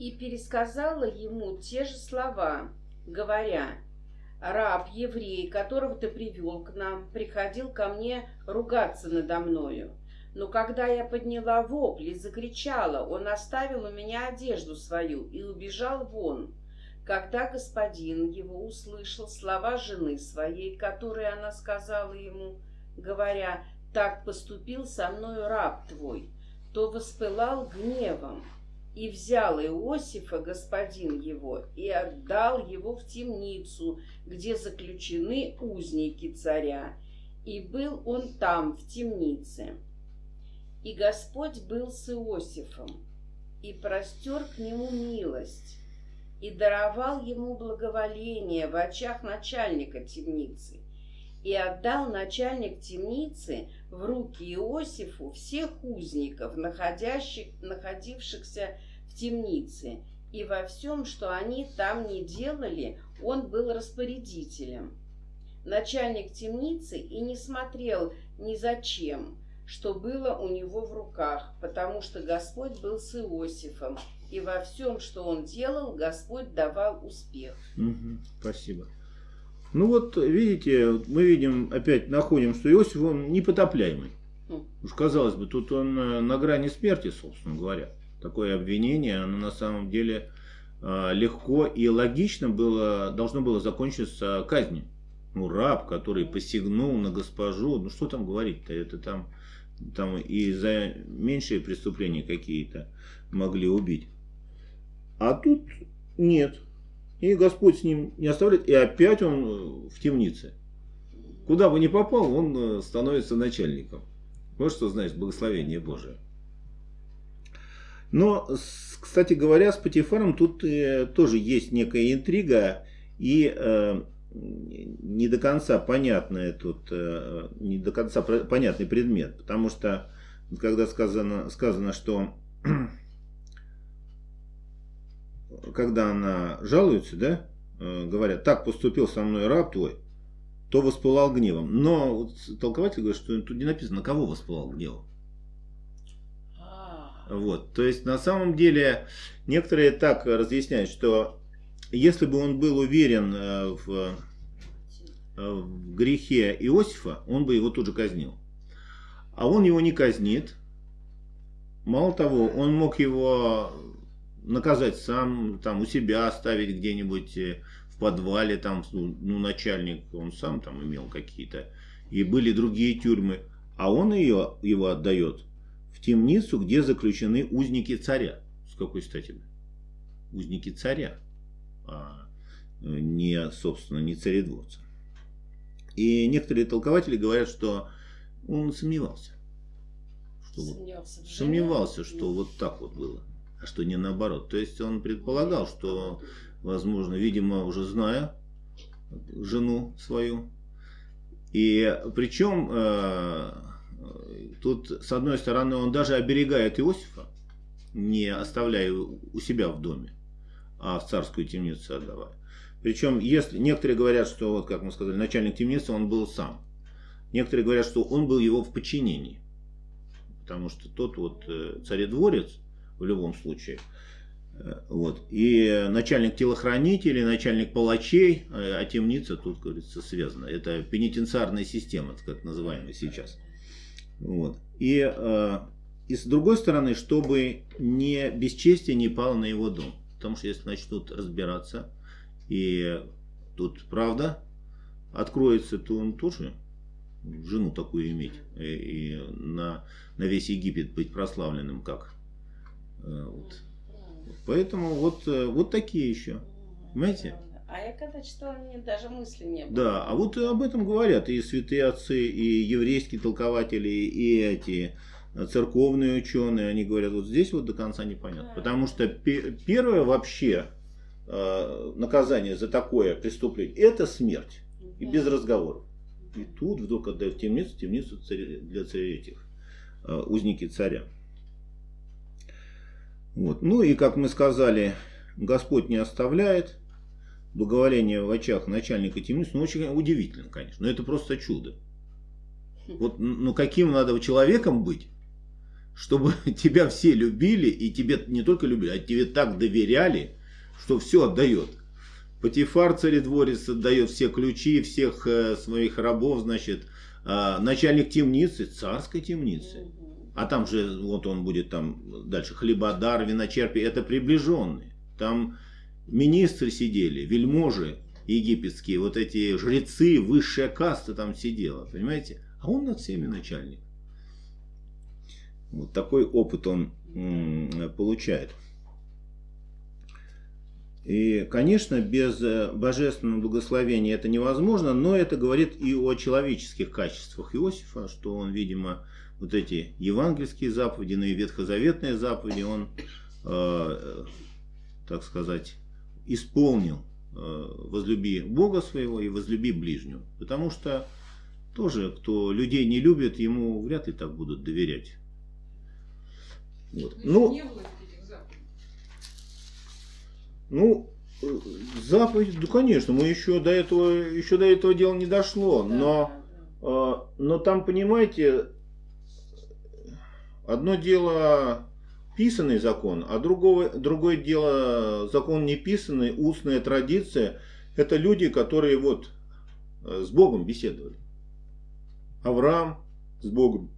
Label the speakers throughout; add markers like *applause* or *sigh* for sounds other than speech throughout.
Speaker 1: и пересказала ему те же слова, говоря, «Раб, еврей, которого ты привел к нам, приходил ко мне ругаться надо мною. Но когда я подняла вопль и закричала, он оставил у меня одежду свою и убежал вон. Когда господин его услышал слова жены своей, которые она сказала ему, говоря, «Так поступил со мною раб твой», то воспылал гневом и взял Иосифа, господин его, и отдал его в темницу, где заключены узники царя. И был он там, в темнице. И Господь был с Иосифом, и простер к нему милость, и даровал ему благоволение в очах начальника темницы, и отдал начальник темницы в руки Иосифу всех узников, находящих, находившихся в темнице, и во всем, что они там не делали, он был распорядителем. Начальник темницы и не смотрел ни за чем, что было у него в руках, потому что Господь был с Иосифом, и во всем, что он делал, Господь давал успех.
Speaker 2: Угу, спасибо. Ну вот, видите, мы видим, опять находим, что Иосиф, он непотопляемый. Mm. Уж казалось бы, тут он э, на грани смерти, собственно говоря. Такое обвинение, оно на самом деле э, легко и логично было, должно было закончиться казнью. Ну, раб, который посягнул на госпожу, ну что там говорить-то, это там, там и за меньшие преступления какие-то могли убить. А тут нет. И Господь с ним не оставляет, и опять он э, в темнице. Куда бы ни попал, он э, становится начальником. Вот что значит благословение Божие. Но, кстати говоря, с Патифаром тут э, тоже есть некая интрига и не до конца понятный тут, не до конца понятный предмет, потому что когда сказано, сказано что когда она жалуется, да, э, говорят, так поступил со мной раб твой, то воспылал гневом. Но вот толкователь говорит, что тут не написано, на кого воспылал гневом. А. Вот, то есть на самом деле некоторые так разъясняют, что если бы он был уверен э, в, э, в грехе Иосифа, он бы его тут же казнил. А он его не казнит. Мало того, он мог его наказать сам, там у себя оставить где-нибудь э, в подвале, там, ну, ну, начальник, он сам там имел какие-то, и были другие тюрьмы, а он ее, его отдает в темницу, где заключены узники царя. С какой стати? Узники царя, а не, собственно, не царедворца. И некоторые толкователи говорят, что он сомневался. Что сомневался, вот, сомневался, что вот так вот было а что не наоборот. То есть он предполагал, что, возможно, видимо, уже зная жену свою. И причем э, тут, с одной стороны, он даже оберегает Иосифа, не оставляя у себя в доме, а в царскую темницу отдавая. Причем, если некоторые говорят, что, вот как мы сказали, начальник темницы, он был сам. Некоторые говорят, что он был его в подчинении. Потому что тот вот э, царедворец, в любом случае. Э, вот. И начальник телохранителей, начальник палачей, э, а темница тут, говорится, связана. Это пенитенциарная система, как называемая сейчас. Вот. И, э, и с другой стороны, чтобы не бесчестие не пало на его дом. Потому что если начнут разбираться, и тут правда откроется, то он тоже жену такую иметь. И, и на, на весь Египет быть прославленным как вот. Поэтому вот, э, вот такие еще. Понимаете?
Speaker 1: А я когда читала, мне даже мысли не было.
Speaker 2: Да, а вот об этом говорят и святые отцы, и еврейские толкователи, и эти церковные ученые, они говорят, вот здесь вот до конца непонятно. Да. Потому что первое вообще э, наказание за такое преступление, это смерть. И без разговоров. И тут вдруг отдают темницу, темницу для царя этих, узники царя. Вот. Ну и, как мы сказали, Господь не оставляет. Благоволение в очах начальника темницы, ну, очень удивительно, конечно. Но это просто чудо. Вот, ну, каким надо человеком быть, чтобы *laughs* тебя все любили, и тебе не только любили, а тебе так доверяли, что все отдает. Патифар царедворец отдает все ключи, всех э, своих рабов, значит, э, начальник темницы, царской темницы. А там же, вот он будет там дальше, хлебодар, виночерпий, это приближенные. Там министры сидели, вельможи египетские, вот эти жрецы, высшая каста там сидела, понимаете? А он над всеми начальник. Вот такой опыт он получает. И, конечно, без э, божественного благословения это невозможно, но это говорит и о человеческих качествах Иосифа, что он, видимо, вот эти евангельские заповеди, но и ветхозаветные заповеди он, э, так сказать, исполнил. Э, возлюби Бога своего и возлюби ближнего. Потому что тоже, кто людей не любит, ему вряд ли так будут доверять. Вот. Ну, ну, заповедь, ну, конечно, мы еще до этого, еще до этого дела не дошло, да, но, да. Э, но там, понимаете, одно дело писанный закон, а другое, другое дело закон не писанный, устная традиция. Это люди, которые вот э, с Богом беседовали. Авраам с Богом,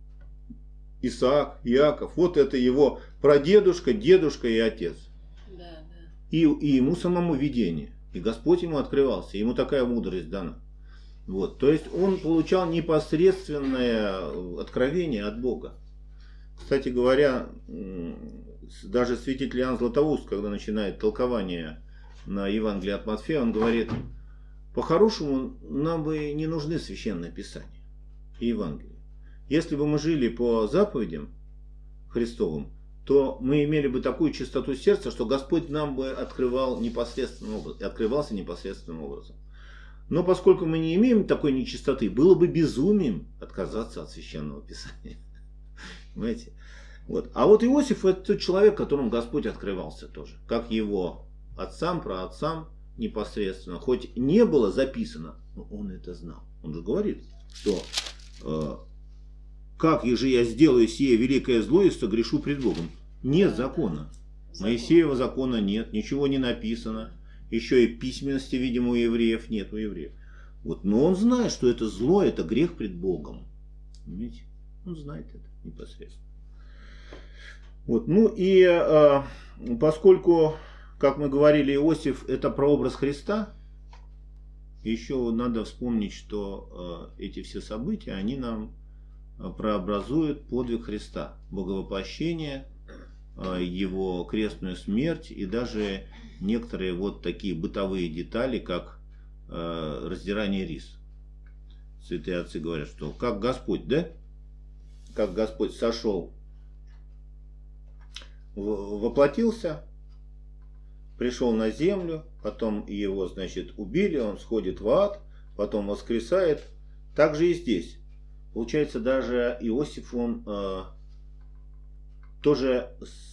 Speaker 2: Исаак, Иаков. Вот это его прадедушка, дедушка и отец. И, и ему самому видение. И Господь ему открывался. Ему такая мудрость дана. Вот. То есть он получал непосредственное откровение от Бога. Кстати говоря, даже святитель Иоанн Златоуст, когда начинает толкование на Евангелие от Матфея, он говорит, по-хорошему нам бы не нужны священные писания и Евангелие. Если бы мы жили по заповедям Христовым, то мы имели бы такую чистоту сердца, что Господь нам бы открывал непосредственным образом, открывался непосредственным образом. Но поскольку мы не имеем такой нечистоты, было бы безумием отказаться от священного писания. *laughs* Понимаете? Вот. А вот Иосиф это тот человек, которому Господь открывался тоже. Как его отцам, про отцам непосредственно. Хоть не было записано, но он это знал. Он же говорит, что э, как же я сделаю сие великое зло и согрешу пред Богом. Нет закона. Моисеева закона нет, ничего не написано. Еще и письменности, видимо, у евреев нет, у евреев. Вот, но он знает, что это зло, это грех пред Богом. Понимаете? Он знает это непосредственно. Вот, ну и э, поскольку, как мы говорили, Иосиф это прообраз Христа, еще надо вспомнить, что э, эти все события, они нам э, прообразуют подвиг Христа, боговоплощение, э, его крестную смерть и даже некоторые вот такие бытовые детали, как э, раздирание рис. Святые отцы говорят, что как Господь, да? как Господь сошел, воплотился, пришел на землю, потом его, значит, убили, он сходит в ад, потом воскресает. Так же и здесь. Получается, даже Иосиф, он э, тоже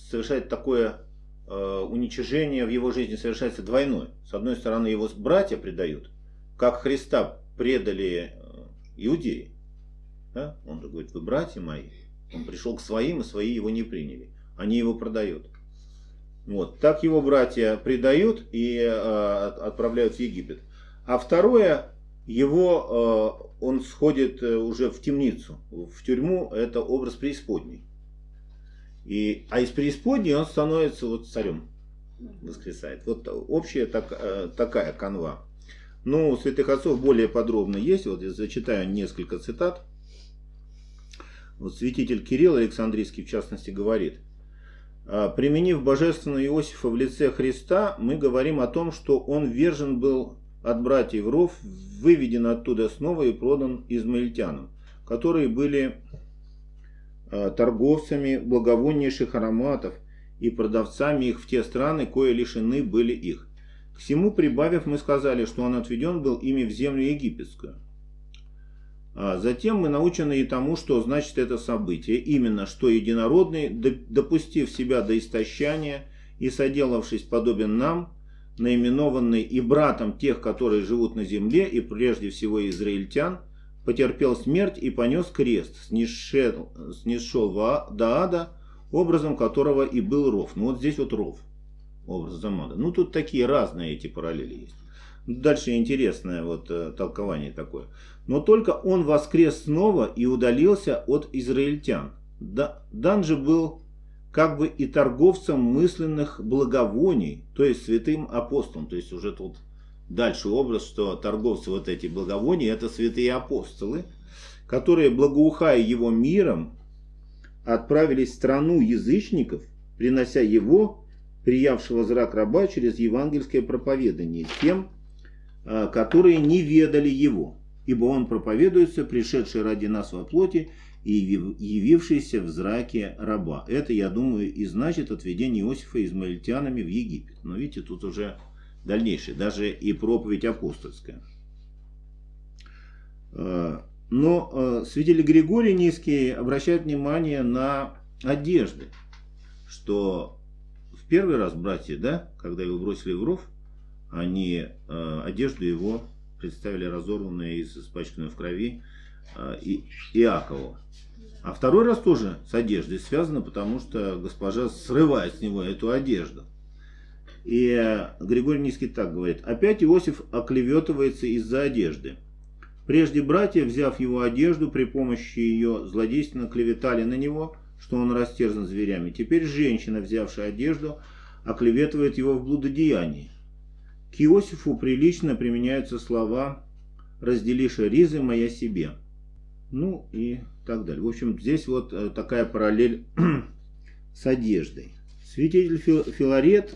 Speaker 2: совершает такое э, уничижение в его жизни, совершается двойное. С одной стороны, его братья предают, как Христа предали э, иудеи. Да? Он говорит, вы братья мои. Он пришел к своим, и свои его не приняли. Они его продают. Вот. Так его братья предают и э, отправляют в Египет. А второе, его, э, он сходит э, уже в темницу, в тюрьму, это образ преисподней. И, а из преисподней он становится вот царем, воскресает. Вот общая так, э, такая канва. Ну, у святых отцов более подробно есть, вот я зачитаю несколько цитат. Вот святитель Кирилл Александрийский, в частности, говорит, «А, применив божественного Иосифа в лице Христа, мы говорим о том, что он вержен был от братьев Ров, выведен оттуда снова и продан измаильтянам, которые были а, торговцами благовоннейших ароматов и продавцами их в те страны, кое лишены были их. К всему прибавив, мы сказали, что он отведен был ими в землю египетскую. А затем мы научены и тому, что значит это событие, именно что единородный, допустив себя до истощания и соделавшись подобен нам, наименованный и братом тех, которые живут на земле, и прежде всего израильтян, потерпел смерть и понес крест, снисшел, снисшел до ада, образом которого и был ров. Ну вот здесь вот ров, образ Замада. Ну тут такие разные эти параллели есть. Дальше интересное вот э, толкование такое. Но только он воскрес снова и удалился от израильтян. Да, Дан же был как бы и торговцем мысленных благовоний, то есть святым апостолом. То есть уже тут дальше образ, что торговцы вот эти благовония, это святые апостолы, которые, благоухая его миром, отправились в страну язычников, принося его, приявшего зрак раба, через евангельское проповедание тем, а, которые не ведали его, ибо он проповедуется, пришедший ради нас во плоти и явившийся в зраке раба. Это, я думаю, и значит отведение Иосифа измаильтянами в Египет. Но видите, тут уже дальнейшее, даже и проповедь апостольская. А, но а, свидетель Григорий Низкий обращает внимание на одежды, что в первый раз братья, да, когда его бросили в ров, они э, одежду его представили разорванной и испачканной в крови э, и, Иакову. А второй раз тоже с одеждой связано, потому что госпожа срывает с него эту одежду. И Григорий Низкий так говорит. Опять Иосиф оклеветывается из-за одежды. Прежде братья, взяв его одежду, при помощи ее злодейственно клеветали на него, что он растерзан зверями. Теперь женщина, взявшая одежду, оклеветывает его в блудодеянии. К Иосифу прилично применяются слова «разделишь ризы моя себе». Ну и так далее. В общем, здесь вот э, такая параллель *clears throat* с одеждой. Святитель Филарет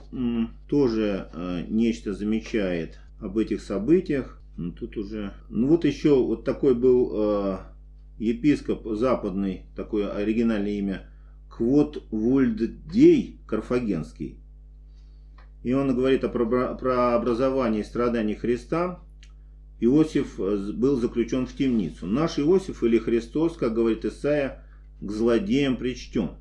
Speaker 2: тоже э, нечто замечает об этих событиях. Ну, тут уже... Ну вот еще вот такой был э, епископ западный, такое оригинальное имя, Квот Вульддей Карфагенский. И он говорит о прообразовании и страдании Христа. Иосиф э, был заключен в темницу. Наш Иосиф или Христос, как говорит Исаия, к злодеям причтен.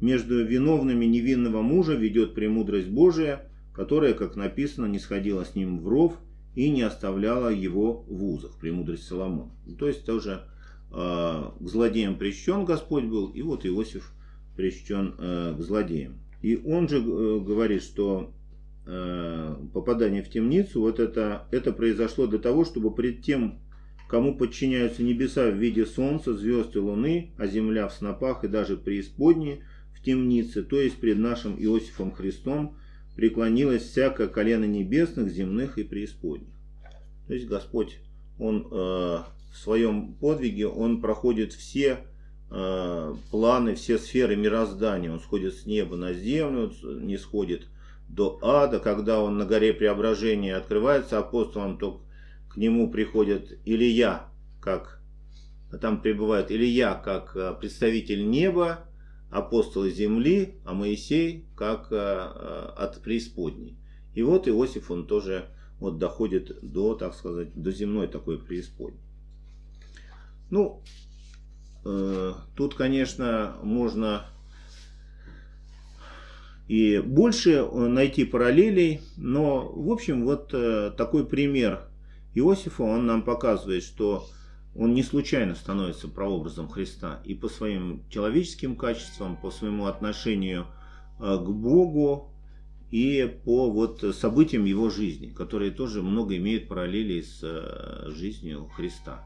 Speaker 2: Между виновными невинного мужа ведет премудрость Божия, которая, как написано, не сходила с ним в ров и не оставляла его в узах. Премудрость Соломона. То есть тоже э, к злодеям причтен Господь был, и вот Иосиф причтен э, к злодеям. И он же э, говорит, что попадание в темницу, вот это, это произошло для того, чтобы пред тем, кому подчиняются небеса в виде солнца, звезд и луны, а земля в снопах и даже преисподней в темнице, то есть пред нашим Иосифом Христом, преклонилось всякое колено небесных, земных и преисподних. То есть Господь, Он э, в своем подвиге, Он проходит все Э, планы, все сферы мироздания. Он сходит с неба на землю, не сходит до ада. Когда он на горе преображения открывается апостолом, то к нему приходит Илья, как там пребывает Илья, как э, представитель неба, апостолы земли, а Моисей как э, от преисподней. И вот Иосиф, он тоже вот доходит до, так сказать, до земной такой преисподней. Ну, Э, тут, конечно, можно и больше э, найти параллелей, но, в общем, вот э, такой пример Иосифа, он нам показывает, что он не случайно становится прообразом Христа и по своим человеческим качествам, по своему отношению к Богу и по вот событиям его жизни, которые тоже много имеют параллелей с жизнью Христа.